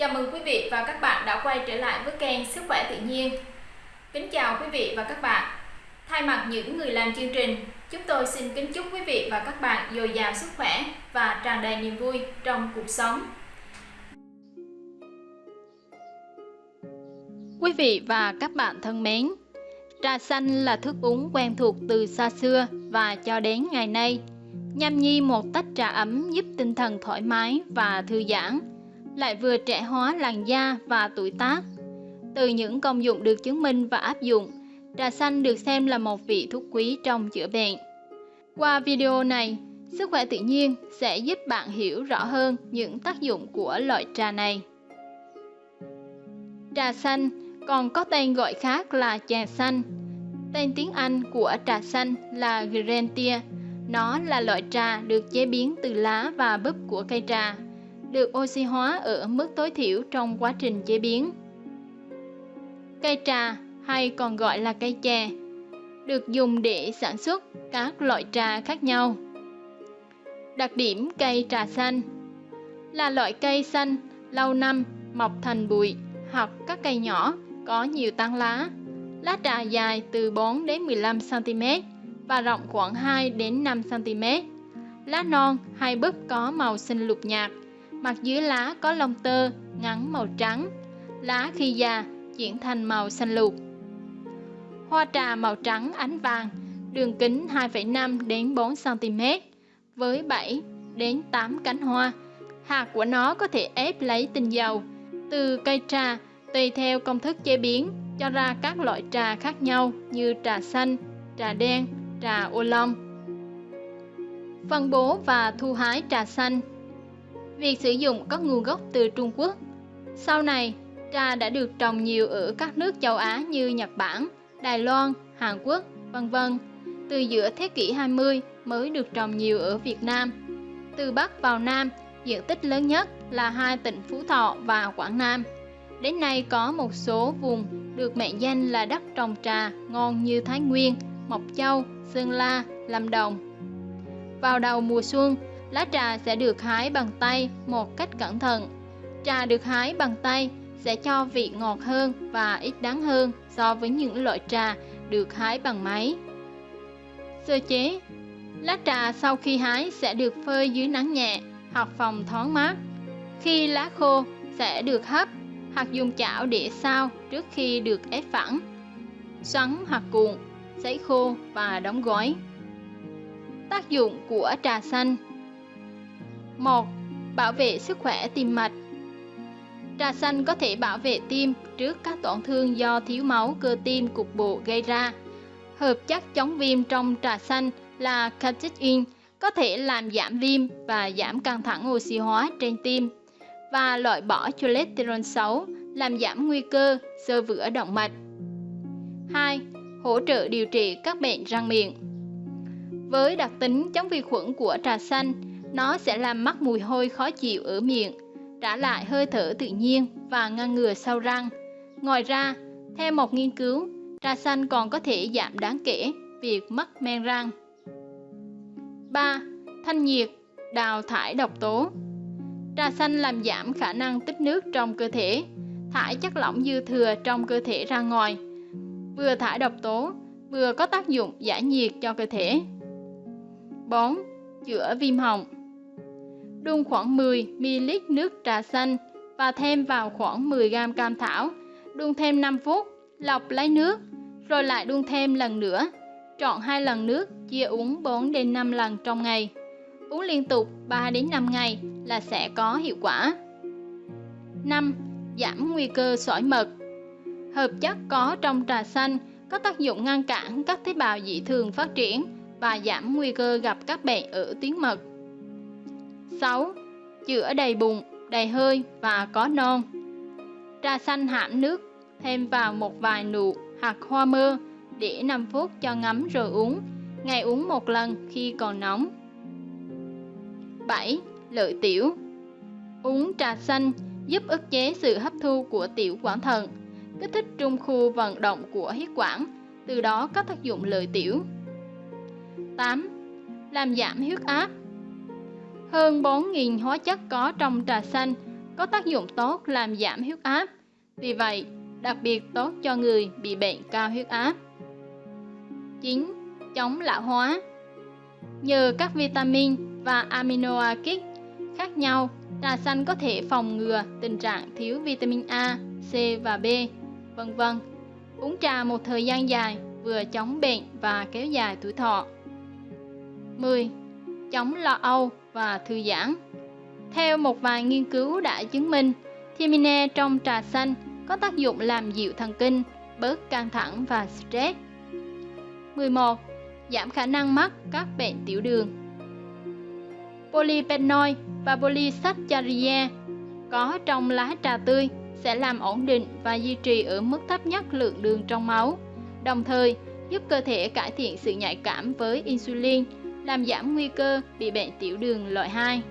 Chào mừng quý vị và các bạn đã quay trở lại với kênh Sức khỏe tự nhiên. Kính chào quý vị và các bạn. Thay mặt những người làm chương trình, chúng tôi xin kính chúc quý vị và các bạn dồi dào sức khỏe và tràn đầy niềm vui trong cuộc sống. Quý vị và các bạn thân mến, trà xanh là thức uống quen thuộc từ xa xưa và cho đến ngày nay. Nhâm nhi một tách trà ấm giúp tinh thần thoải mái và thư giãn, lại vừa trẻ hóa làn da và tuổi tác. Từ những công dụng được chứng minh và áp dụng, trà xanh được xem là một vị thuốc quý trong chữa bệnh. Qua video này, Sức khỏe tự nhiên sẽ giúp bạn hiểu rõ hơn những tác dụng của loại trà này. Trà xanh còn có tên gọi khác là trà xanh. Tên tiếng Anh của trà xanh là Grentia. Nó là loại trà được chế biến từ lá và búp của cây trà, được oxy hóa ở mức tối thiểu trong quá trình chế biến. Cây trà hay còn gọi là cây chè được dùng để sản xuất các loại trà khác nhau. Đặc điểm cây trà xanh là loại cây xanh lâu năm mọc thành bụi hoặc các cây nhỏ có nhiều tán lá. Lá trà dài từ 4 đến 15 cm và rộng khoảng 2 đến 5 cm. Lá non hay búp có màu xanh lục nhạt, mặt dưới lá có lông tơ ngắn màu trắng. Lá khi già chuyển thành màu xanh lục. Hoa trà màu trắng ánh vàng, đường kính 2,5 đến 4 cm với 7 đến 8 cánh hoa. Hạt của nó có thể ép lấy tinh dầu từ cây trà tùy theo công thức chế biến cho ra các loại trà khác nhau như trà xanh, trà đen, trà ô long. Phân bố và thu hái trà xanh Việc sử dụng có nguồn gốc từ Trung Quốc. Sau này, trà đã được trồng nhiều ở các nước châu Á như Nhật Bản, Đài Loan, Hàn Quốc, vân vân. Từ giữa thế kỷ 20 mới được trồng nhiều ở Việt Nam. Từ Bắc vào Nam, diện tích lớn nhất là hai tỉnh Phú Thọ và Quảng Nam. Đến nay có một số vùng được mệnh danh là đất trồng trà ngon như Thái Nguyên, Mộc Châu, Sơn La, Lâm Đồng. Vào đầu mùa xuân, lá trà sẽ được hái bằng tay một cách cẩn thận. Trà được hái bằng tay sẽ cho vị ngọt hơn và ít đắng hơn so với những loại trà được hái bằng máy. Sơ chế Lá trà sau khi hái sẽ được phơi dưới nắng nhẹ hoặc phòng thoáng mát. Khi lá khô sẽ được hấp hoặc dùng chảo để sao trước khi được ép phẳng. Xoắn hoặc cuộn, sấy khô và đóng gói. Tác dụng của trà xanh 1. Bảo vệ sức khỏe tim mạch Trà xanh có thể bảo vệ tim trước các tổn thương do thiếu máu cơ tim cục bộ gây ra. Hợp chất chống viêm trong trà xanh là catechin có thể làm giảm viêm và giảm căng thẳng oxy hóa trên tim và loại bỏ cholesterol xấu, làm giảm nguy cơ sơ vữa động mạch. 2. Hỗ trợ điều trị các bệnh răng miệng Với đặc tính chống vi khuẩn của trà xanh, nó sẽ làm mất mùi hôi khó chịu ở miệng, trả lại hơi thở tự nhiên và ngăn ngừa sâu răng. Ngoài ra, theo một nghiên cứu, trà xanh còn có thể giảm đáng kể việc mất men răng. 3. Thanh nhiệt, đào thải độc tố Trà xanh làm giảm khả năng tích nước trong cơ thể, thải chất lỏng dư thừa trong cơ thể ra ngoài, vừa thải độc tố, vừa có tác dụng giải nhiệt cho cơ thể. 4. Chữa viêm họng Đun khoảng 10ml nước trà xanh và thêm vào khoảng 10g cam thảo, đun thêm 5 phút, lọc lấy nước, rồi lại đun thêm lần nữa. Chọn hai lần nước, chia uống 4 đến 5 lần trong ngày. Uống liên tục 3 đến 5 ngày là sẽ có hiệu quả. 5. Giảm nguy cơ sỏi mật Hợp chất có trong trà xanh có tác dụng ngăn cản các tế bào dị thường phát triển và giảm nguy cơ gặp các bệnh ở tuyến mật. 6. Chữa đầy bụng, đầy hơi và có non Trà xanh hãm nước, thêm vào một vài nụ hạt hoa mơ để 5 phút cho ngấm rồi uống, ngày uống một lần khi còn nóng. 7 lợi tiểu. Uống trà xanh giúp ức chế sự hấp thu của tiểu quản thận, kích thích trung khu vận động của huyết quản, từ đó có tác dụng lợi tiểu. 8. Làm giảm huyết áp hơn 4.000 hóa chất có trong trà xanh có tác dụng tốt làm giảm huyết áp. Vì vậy, đặc biệt tốt cho người bị bệnh cao huyết áp. 9. Chống lão hóa Nhờ các vitamin và amino acid khác nhau, trà xanh có thể phòng ngừa tình trạng thiếu vitamin A, C và B, vân vân. Uống trà một thời gian dài vừa chống bệnh và kéo dài tuổi thọ. 10. Chống lo âu và thư giãn Theo một vài nghiên cứu đã chứng minh, thiamine trong trà xanh có tác dụng làm dịu thần kinh, bớt căng thẳng và stress. 11. Giảm khả năng mắc các bệnh tiểu đường Polyphenol và polysaccharide có trong lá trà tươi sẽ làm ổn định và duy trì ở mức thấp nhất lượng đường trong máu, đồng thời giúp cơ thể cải thiện sự nhạy cảm với insulin, làm giảm nguy cơ bị bệnh tiểu đường loại 2.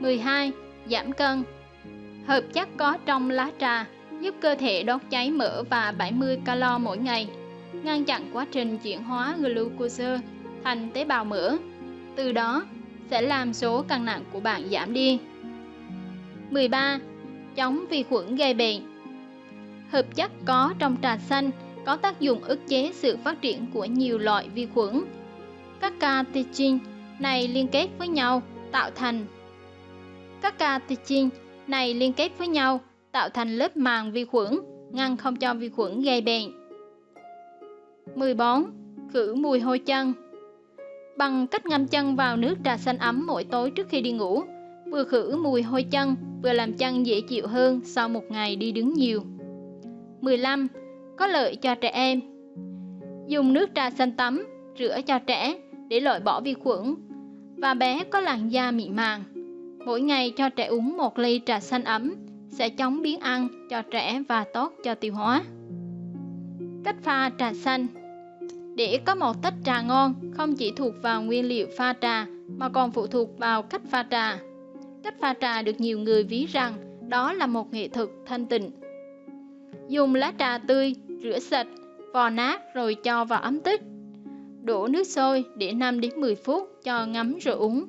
12. Giảm cân Hợp chất có trong lá trà giúp cơ thể đốt cháy mỡ và 70 calo mỗi ngày, ngăn chặn quá trình chuyển hóa glucose thành tế bào mỡ. Từ đó, sẽ làm số cân nặng của bạn giảm đi. 13. Chống vi khuẩn gây bệnh Hợp chất có trong trà xanh có tác dụng ức chế sự phát triển của nhiều loại vi khuẩn. Các catechin này liên kết với nhau tạo thành các catechin này liên kết với nhau tạo thành lớp màng vi khuẩn, ngăn không cho vi khuẩn gây bệnh. 14. Khử mùi hôi chân Bằng cách ngâm chân vào nước trà xanh ấm mỗi tối trước khi đi ngủ, vừa khử mùi hôi chân, vừa làm chân dễ chịu hơn sau một ngày đi đứng nhiều. 15. Có lợi cho trẻ em Dùng nước trà xanh tắm, rửa cho trẻ để loại bỏ vi khuẩn và bé có làn da mịn màng. Mỗi ngày cho trẻ uống một ly trà xanh ấm sẽ chống biến ăn cho trẻ và tốt cho tiêu hóa. Cách pha trà xanh Để có một tách trà ngon không chỉ thuộc vào nguyên liệu pha trà mà còn phụ thuộc vào cách pha trà. Cách pha trà được nhiều người ví rằng đó là một nghệ thuật thanh tịnh. Dùng lá trà tươi, rửa sạch, vò nát rồi cho vào ấm tích. Đổ nước sôi để 5 đến 10 phút cho ngấm rồi uống.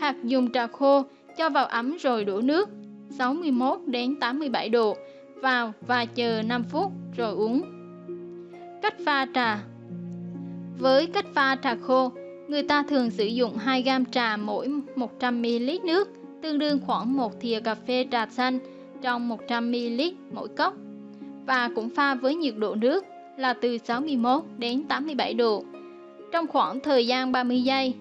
Hoặc dùng trà khô cho vào ấm rồi đổ nước 61 đến 87 độ vào và chờ 5 phút rồi uống. Cách pha trà Với cách pha trà khô, người ta thường sử dụng 2 gam trà mỗi 100ml nước, tương đương khoảng 1 thìa cà phê trà xanh trong 100ml mỗi cốc và cũng pha với nhiệt độ nước là từ 61 đến 87 độ trong khoảng thời gian 30 giây.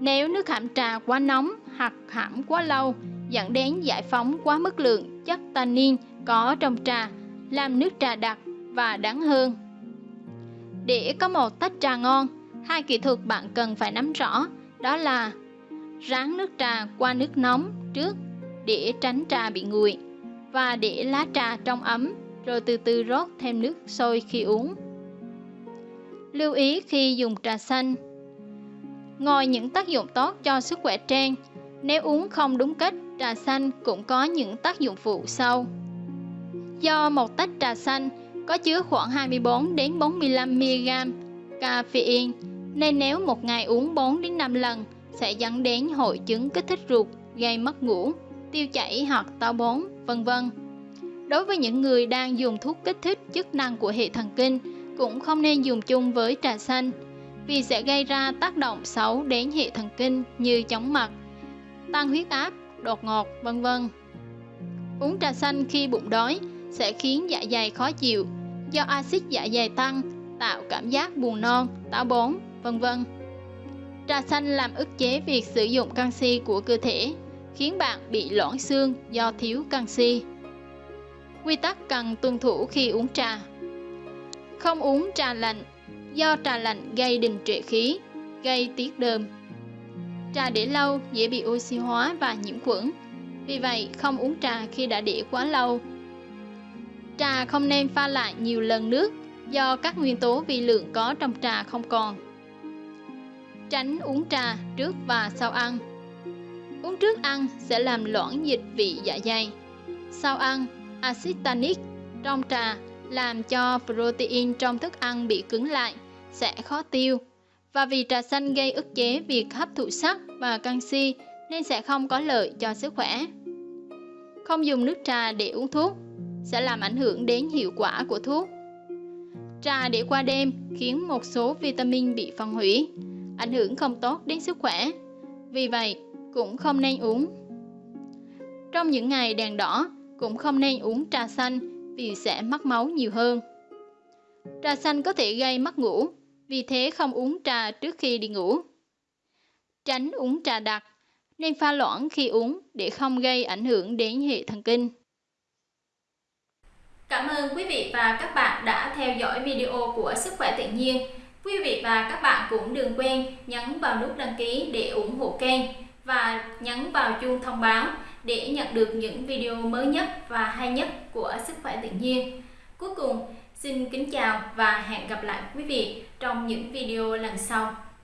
Nếu nước hãm trà quá nóng hoặc hãm quá lâu dẫn đến giải phóng quá mức lượng chất tannin có trong trà, làm nước trà đặc và đắng hơn. Để có một tách trà ngon, hai kỹ thuật bạn cần phải nắm rõ đó là ráng nước trà qua nước nóng trước để tránh trà bị nguội và để lá trà trong ấm rồi từ từ rót thêm nước sôi khi uống. Lưu ý khi dùng trà xanh Ngoài những tác dụng tốt cho sức khỏe trang, nếu uống không đúng cách, trà xanh cũng có những tác dụng phụ sau. Do một tách trà xanh có chứa khoảng 24 đến 45 mg caffeine, nên nếu một ngày uống 4 đến 5 lần sẽ dẫn đến hội chứng kích thích ruột, gây mất ngủ, tiêu chảy hoặc táo bón, vân vân. Đối với những người đang dùng thuốc kích thích chức năng của hệ thần kinh, cũng không nên dùng chung với trà xanh vì sẽ gây ra tác động xấu đến hệ thần kinh như chóng mặt, tăng huyết áp, đột ngột, vân vân. Uống trà xanh khi bụng đói sẽ khiến dạ dày khó chịu do axit dạ dày tăng, tạo cảm giác buồn non, táo bón, vân vân. Trà xanh làm ức chế việc sử dụng canxi của cơ thể, khiến bạn bị loãng xương do thiếu canxi. Quy tắc cần tuân thủ khi uống trà không uống trà lạnh do trà lạnh gây đình trệ khí, gây tiết đờm. Trà để lâu dễ bị oxy hóa và nhiễm khuẩn, vì vậy không uống trà khi đã để quá lâu. Trà không nên pha lại nhiều lần nước do các nguyên tố vi lượng có trong trà không còn. Tránh uống trà trước và sau ăn. Uống trước ăn sẽ làm loãng dịch vị dạ dày. Sau ăn, axit tannic trong trà làm cho protein trong thức ăn bị cứng lại, sẽ khó tiêu. Và vì trà xanh gây ức chế việc hấp thụ sắt và canxi nên sẽ không có lợi cho sức khỏe. Không dùng nước trà để uống thuốc sẽ làm ảnh hưởng đến hiệu quả của thuốc. Trà để qua đêm khiến một số vitamin bị phân hủy, ảnh hưởng không tốt đến sức khỏe. Vì vậy, cũng không nên uống. Trong những ngày đèn đỏ, cũng không nên uống trà xanh vì sẽ mất máu nhiều hơn. Trà xanh có thể gây mất ngủ, vì thế không uống trà trước khi đi ngủ. Tránh uống trà đặc, nên pha loãng khi uống để không gây ảnh hưởng đến hệ thần kinh. Cảm ơn quý vị và các bạn đã theo dõi video của Sức khỏe tự nhiên. Quý vị và các bạn cũng đừng quên nhấn vào nút đăng ký để ủng hộ kênh và nhấn vào chuông thông báo để nhận được những video mới nhất và hay nhất của Sức khỏe tự nhiên. Cuối cùng, xin kính chào và hẹn gặp lại quý vị trong những video lần sau.